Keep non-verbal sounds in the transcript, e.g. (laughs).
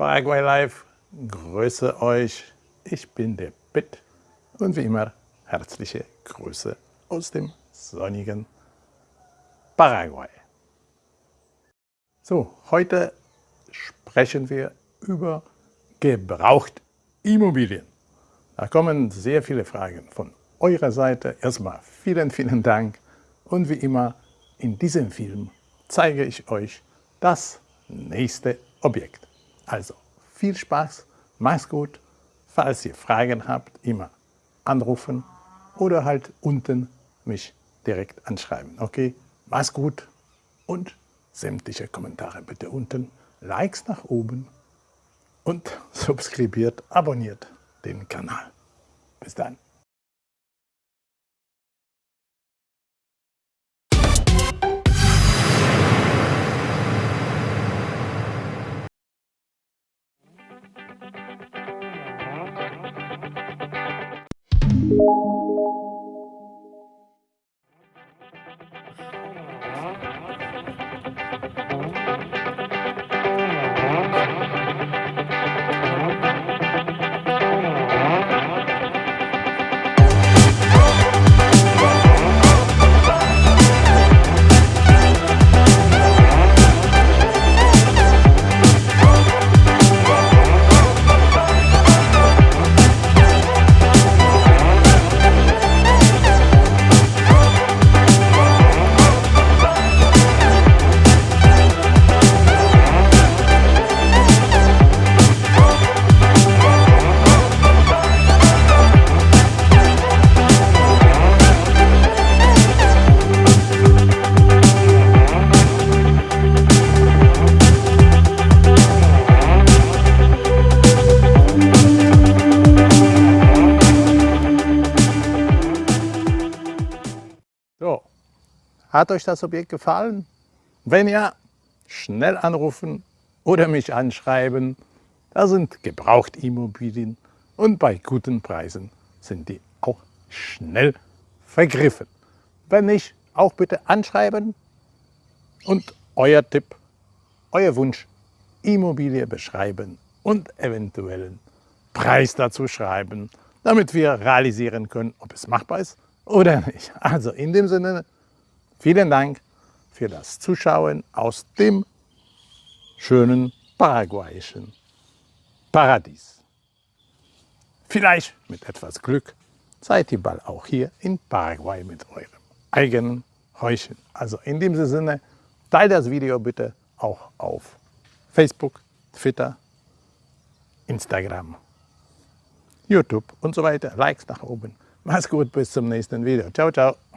Paraguay Live, grüße euch. Ich bin der Pitt und wie immer herzliche Grüße aus dem sonnigen Paraguay. So, heute sprechen wir über Gebrauchtimmobilien. Da kommen sehr viele Fragen von eurer Seite. Erstmal vielen, vielen Dank und wie immer in diesem Film zeige ich euch das nächste Objekt. Also viel Spaß, macht's gut. Falls ihr Fragen habt, immer anrufen oder halt unten mich direkt anschreiben. Okay, mach's gut und sämtliche Kommentare bitte unten, Likes nach oben und (laughs) subskribiert, abonniert den Kanal. Bis dann. So, hat euch das Objekt gefallen? Wenn ja, schnell anrufen oder mich anschreiben. Da sind Gebrauchtimmobilien und bei guten Preisen sind die auch schnell vergriffen. Wenn nicht, auch bitte anschreiben und euer Tipp, euer Wunsch, Immobilie beschreiben und eventuellen Preis dazu schreiben, damit wir realisieren können, ob es machbar ist oder nicht. Also in dem Sinne, vielen Dank für das Zuschauen aus dem schönen paraguayischen Paradies. Vielleicht mit etwas Glück seid ihr bald auch hier in Paraguay mit eurem eigenen Häuschen. Also in diesem Sinne, teilt das Video bitte auch auf Facebook, Twitter, Instagram, YouTube und so weiter. Likes nach oben. Mach's gut, bis zum nächsten Video. Ciao, ciao.